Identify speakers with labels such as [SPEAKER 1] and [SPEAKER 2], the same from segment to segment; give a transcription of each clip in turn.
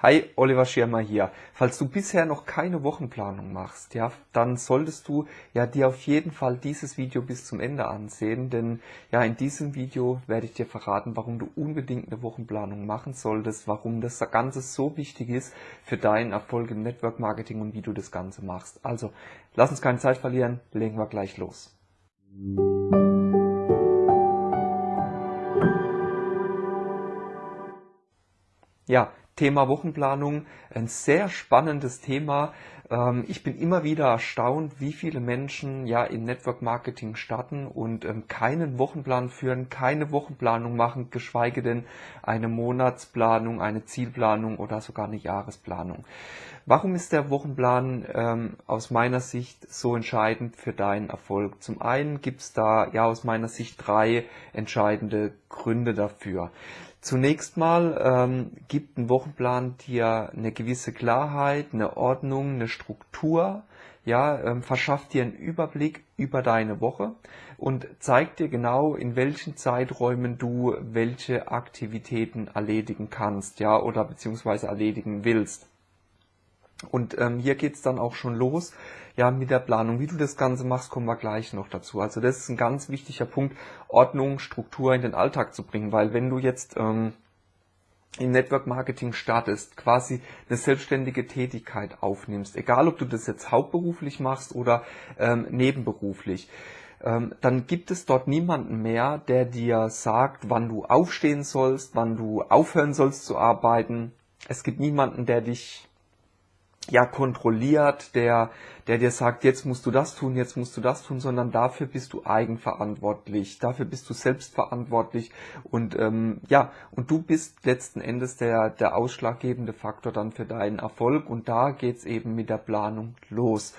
[SPEAKER 1] Hi, Oliver Schirmer hier. Falls du bisher noch keine Wochenplanung machst, ja, dann solltest du ja dir auf jeden Fall dieses Video bis zum Ende ansehen, denn ja, in diesem Video werde ich dir verraten, warum du unbedingt eine Wochenplanung machen solltest, warum das Ganze so wichtig ist für deinen Erfolg im Network Marketing und wie du das Ganze machst. Also, lass uns keine Zeit verlieren, legen wir gleich los. Ja, Thema Wochenplanung, ein sehr spannendes Thema. Ähm, ich bin immer wieder erstaunt, wie viele Menschen ja im Network Marketing starten und ähm, keinen Wochenplan führen, keine Wochenplanung machen, geschweige denn eine Monatsplanung, eine Zielplanung oder sogar eine Jahresplanung. Warum ist der Wochenplan ähm, aus meiner Sicht so entscheidend für deinen Erfolg? Zum einen gibt es da ja aus meiner Sicht drei entscheidende Gründe dafür. Zunächst mal ähm, gibt ein Wochenplan dir eine gewisse Klarheit, eine Ordnung, eine Struktur, ja, ähm, verschafft dir einen Überblick über deine Woche und zeigt dir genau, in welchen Zeiträumen du welche Aktivitäten erledigen kannst, ja, oder beziehungsweise erledigen willst. Und ähm, hier geht's dann auch schon los, ja, mit der Planung. Wie du das Ganze machst, kommen wir gleich noch dazu. Also das ist ein ganz wichtiger Punkt, Ordnung, Struktur in den Alltag zu bringen, weil wenn du jetzt ähm, im Network Marketing startest, quasi eine selbstständige Tätigkeit aufnimmst, egal ob du das jetzt hauptberuflich machst oder ähm, nebenberuflich, ähm, dann gibt es dort niemanden mehr, der dir sagt, wann du aufstehen sollst, wann du aufhören sollst zu arbeiten. Es gibt niemanden, der dich ja kontrolliert, der, der dir sagt, jetzt musst du das tun, jetzt musst du das tun, sondern dafür bist du eigenverantwortlich, dafür bist du selbstverantwortlich. Und ähm, ja, und du bist letzten Endes der, der ausschlaggebende Faktor dann für deinen Erfolg. Und da geht's eben mit der Planung los.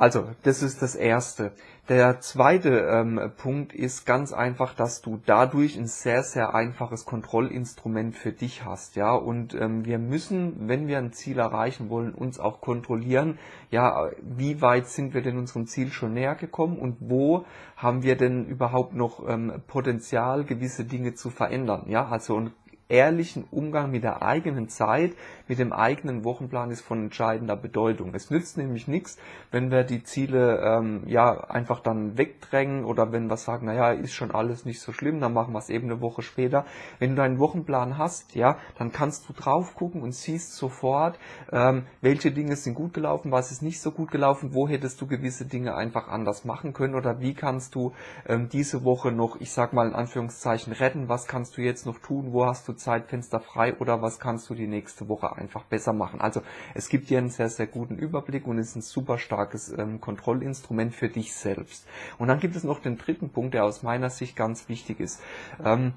[SPEAKER 1] Also, das ist das Erste. Der zweite ähm, Punkt ist ganz einfach, dass du dadurch ein sehr, sehr einfaches Kontrollinstrument für dich hast. Ja, und ähm, wir müssen, wenn wir ein Ziel erreichen wollen, uns auch kontrollieren, ja, wie weit sind wir denn unserem Ziel schon näher gekommen und wo haben wir denn überhaupt noch ähm, Potenzial, gewisse Dinge zu verändern. Ja, also und ehrlichen Umgang mit der eigenen Zeit, mit dem eigenen Wochenplan ist von entscheidender Bedeutung. Es nützt nämlich nichts, wenn wir die Ziele ähm, ja einfach dann wegdrängen oder wenn wir sagen, naja, ist schon alles nicht so schlimm, dann machen wir es eben eine Woche später. Wenn du deinen Wochenplan hast, ja, dann kannst du drauf gucken und siehst sofort, ähm, welche Dinge sind gut gelaufen, was ist nicht so gut gelaufen, wo hättest du gewisse Dinge einfach anders machen können oder wie kannst du ähm, diese Woche noch, ich sag mal in Anführungszeichen, retten, was kannst du jetzt noch tun, wo hast du Zeitfenster frei oder was kannst du die nächste Woche einfach besser machen. Also es gibt dir einen sehr, sehr guten Überblick und ist ein super starkes ähm, Kontrollinstrument für dich selbst. Und dann gibt es noch den dritten Punkt, der aus meiner Sicht ganz wichtig ist. Ähm,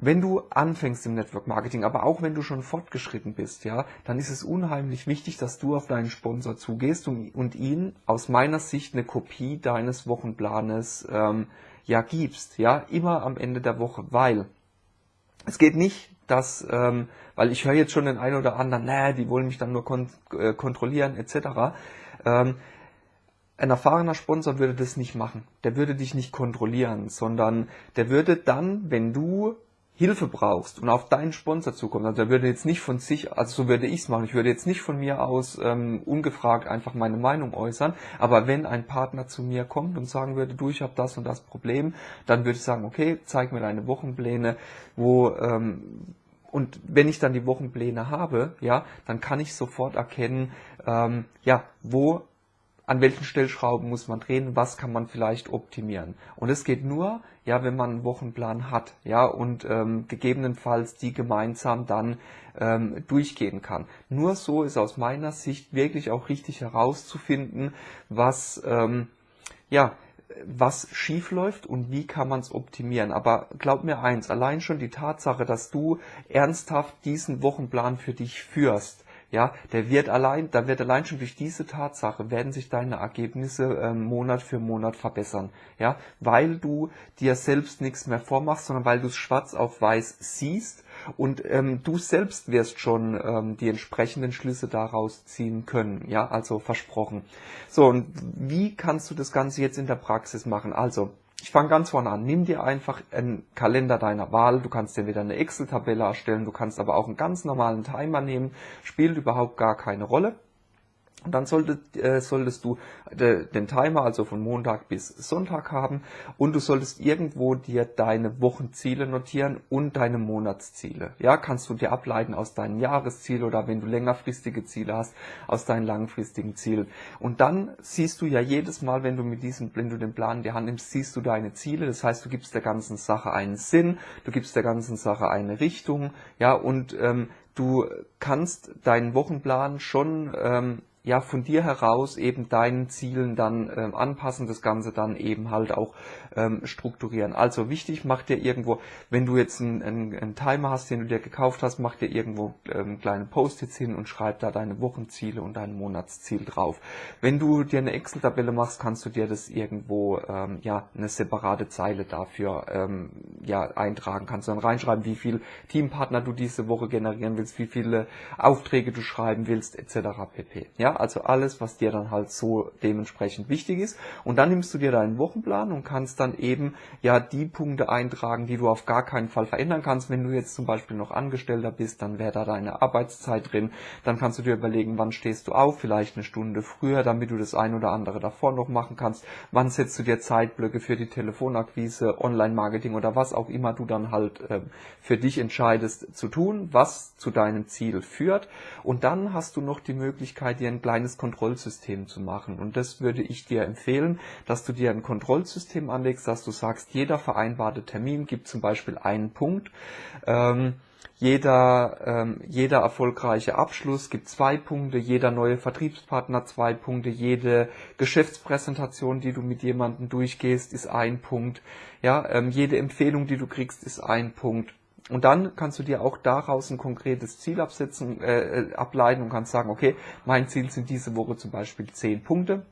[SPEAKER 1] wenn du anfängst im Network Marketing, aber auch wenn du schon fortgeschritten bist, ja, dann ist es unheimlich wichtig, dass du auf deinen Sponsor zugehst und, und ihn aus meiner Sicht eine Kopie deines Wochenplanes ähm, ja gibst, ja, immer am Ende der Woche, weil es geht nicht, dass, ähm, weil ich höre jetzt schon den einen oder anderen, naja, die wollen mich dann nur kon äh, kontrollieren etc. Ähm, ein erfahrener Sponsor würde das nicht machen. Der würde dich nicht kontrollieren, sondern der würde dann, wenn du Hilfe brauchst und auf deinen Sponsor zukommt, also der würde jetzt nicht von sich, also so würde ich es machen, ich würde jetzt nicht von mir aus ähm, ungefragt einfach meine Meinung äußern, aber wenn ein Partner zu mir kommt und sagen würde, du, ich habe das und das Problem, dann würde ich sagen, okay, zeig mir deine Wochenpläne, wo ähm, und wenn ich dann die Wochenpläne habe, ja, dann kann ich sofort erkennen, ähm, ja, wo an welchen Stellschrauben muss man drehen, was kann man vielleicht optimieren. Und es geht nur, ja, wenn man einen Wochenplan hat, ja, und ähm, gegebenenfalls die gemeinsam dann ähm, durchgehen kann. Nur so ist aus meiner Sicht wirklich auch richtig herauszufinden, was, ähm, ja, was schief läuft und wie kann man es optimieren. Aber glaub mir eins, allein schon die Tatsache, dass du ernsthaft diesen Wochenplan für dich führst, ja, der wird allein, da wird allein schon durch diese Tatsache werden sich deine Ergebnisse äh, Monat für Monat verbessern, ja, weil du dir selbst nichts mehr vormachst, sondern weil du es schwarz auf weiß siehst und ähm, du selbst wirst schon ähm, die entsprechenden Schlüsse daraus ziehen können, ja, also versprochen. So, und wie kannst du das Ganze jetzt in der Praxis machen? Also, Ich fange ganz vorne an. Nimm dir einfach einen Kalender deiner Wahl. Du kannst dir wieder eine Excel-Tabelle erstellen. Du kannst aber auch einen ganz normalen Timer nehmen. Spielt überhaupt gar keine Rolle. Und dann solltest, äh, solltest du de, den Timer also von Montag bis Sonntag haben und du solltest irgendwo dir deine Wochenziele notieren und deine Monatsziele. Ja, kannst du dir ableiten aus deinen Jahreszielen oder wenn du längerfristige Ziele hast, aus deinen langfristigen Zielen. Und dann siehst du ja jedes Mal, wenn du mit diesem, wenn du den Plan in die Hand nimmst, siehst du deine Ziele. Das heißt, du gibst der ganzen Sache einen Sinn, du gibst der ganzen Sache eine Richtung, ja, und ähm, du kannst deinen Wochenplan schon ähm, ja von dir heraus eben deinen Zielen dann ähm, anpassen, das Ganze dann eben halt auch ähm, strukturieren. Also wichtig, mach dir irgendwo, wenn du jetzt einen, einen, Timer hast, den du dir gekauft hast, mach dir irgendwo ähm, kleine Post-its hin und schreib da deine Wochenziele und dein Monatsziel drauf. Wenn du dir eine Excel-Tabelle machst, kannst du dir das irgendwo ähm, ja eine separate Zeile dafür ähm, ja eintragen. Kannst du dann reinschreiben, wie viel Teampartner du diese Woche generieren willst, wie viele Aufträge du schreiben willst, etc. pp. Ja, also alles, was dir dann halt so dementsprechend wichtig ist. Und dann nimmst du dir deinen Wochenplan und kannst dann eben ja die Punkte eintragen, die du auf gar keinen Fall verändern kannst. Wenn du jetzt zum Beispiel noch Angestellter bist, dann wäre da deine Arbeitszeit drin. Dann kannst du dir überlegen, wann stehst du auf, vielleicht eine Stunde früher, damit du das ein oder andere davor noch machen kannst. Wann setzt du dir Zeitblöcke für die Telefonakquise, Online-Marketing oder was auch immer du dann halt äh, für dich entscheidest zu tun, was zu deinem Ziel führt. Und dann hast du noch die Möglichkeit, dir ein kleines Kontrollsystem zu machen. Und das würde ich dir empfehlen, dass du dir ein Kontrollsystem anlegst, dass du sagst, jeder vereinbarte Termin gibt zum Beispiel einen Punkt. Ähm, jeder, ähm, jeder erfolgreiche Abschluss gibt zwei Punkte, jeder neue Vertriebspartner zwei Punkte, jede Geschäftspräsentation, die du mit jemandem durchgehst, ist ein Punkt. Ja, ähm, jede Empfehlung, die du kriegst, ist ein Punkt. Und dann kannst du dir auch daraus ein konkretes Ziel absetzen, äh, äh, ableiten und kannst sagen, okay, mein Ziel sind diese Woche zum Beispiel zehn Punkte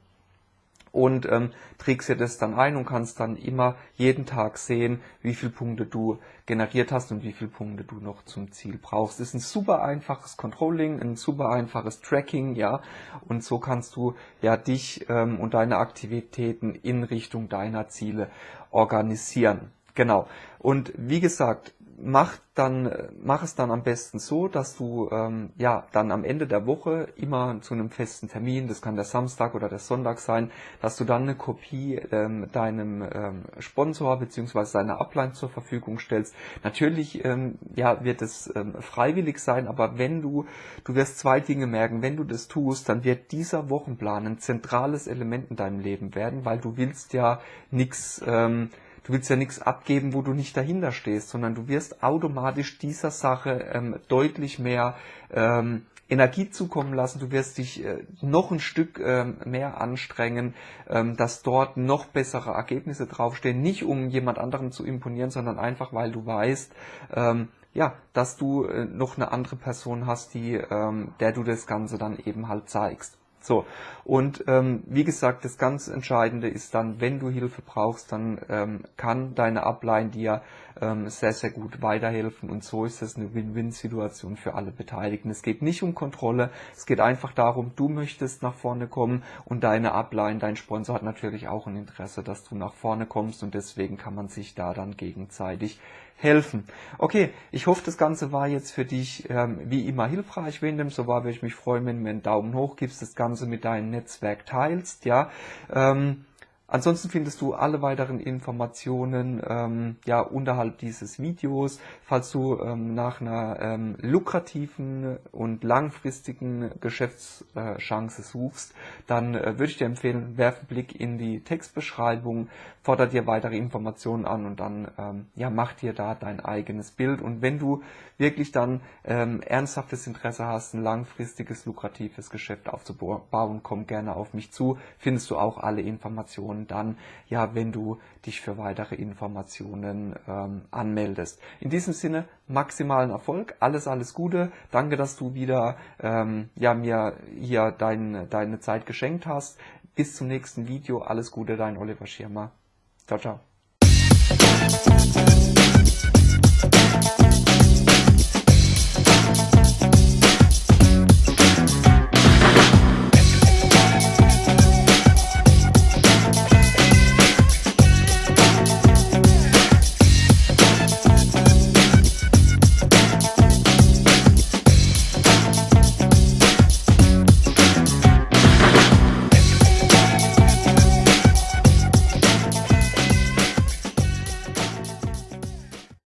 [SPEAKER 1] und ähm, trägst dir das dann ein und kannst dann immer jeden Tag sehen, wie viele Punkte du generiert hast und wie viele Punkte du noch zum Ziel brauchst. Ist ein super einfaches Controlling, ein super einfaches Tracking, ja, und so kannst du ja dich ähm, und deine Aktivitäten in Richtung deiner Ziele organisieren. Genau. Und wie gesagt, mach dann mach es dann am besten so, dass du ähm, ja dann am Ende der Woche immer zu einem festen Termin, das kann der Samstag oder der Sonntag sein, dass du dann eine Kopie ähm, deinem ähm, Sponsor beziehungsweise seiner Upline zur Verfügung stellst. Natürlich ähm, ja wird es ähm, freiwillig sein, aber wenn du du wirst zwei Dinge merken, wenn du das tust, dann wird dieser Wochenplan ein zentrales Element in deinem Leben werden, weil du willst ja nichts ähm, du willst ja nichts abgeben, wo du nicht dahinter stehst, sondern du wirst automatisch dieser Sache ähm, deutlich mehr ähm, Energie zukommen lassen, du wirst dich äh, noch ein Stück ähm, mehr anstrengen, ähm, dass dort noch bessere Ergebnisse draufstehen, nicht um jemand anderem zu imponieren, sondern einfach, weil du weißt, ähm, ja, dass du äh, noch eine andere Person hast, die, ähm, der du das Ganze dann eben halt zeigst. So, und ähm, wie gesagt, das ganz Entscheidende ist dann, wenn du Hilfe brauchst, dann ähm, kann deine Upline dir ähm, sehr, sehr gut weiterhelfen. Und so ist es eine Win-Win-Situation für alle Beteiligten. Es geht nicht um Kontrolle, es geht einfach darum, du möchtest nach vorne kommen. Und deine Upline, dein Sponsor hat natürlich auch ein Interesse, dass du nach vorne kommst. Und deswegen kann man sich da dann gegenseitig helfen. Okay, ich hoffe, das Ganze war jetzt für dich ähm, wie immer hilfreich. Wenn dem so war, würde ich mich freuen, wenn du mir einen Daumen hoch gibst, das Ganze mit deinem Netzwerk teilst. Ja, ähm, Ansonsten findest du alle weiteren Informationen ähm, ja unterhalb dieses Videos. Falls du ähm, nach einer ähm, lukrativen und langfristigen Geschäftschance suchst, dann äh, würde ich dir empfehlen, werf einen Blick in die Textbeschreibung, fordere dir weitere Informationen an und dann ähm, ja mach dir da dein eigenes Bild. Und wenn du wirklich dann ähm, ernsthaftes Interesse hast, ein langfristiges, lukratives Geschäft aufzubauen, komm gerne auf mich zu. Findest du auch alle Informationen und dann, ja, wenn du dich für weitere Informationen ähm, anmeldest. In diesem Sinne, maximalen Erfolg, alles, alles Gute. Danke, dass du wieder ähm, ja, mir hier dein, deine Zeit geschenkt hast. Bis zum nächsten Video. Alles Gute, dein Oliver Schirmer. Ciao, ciao.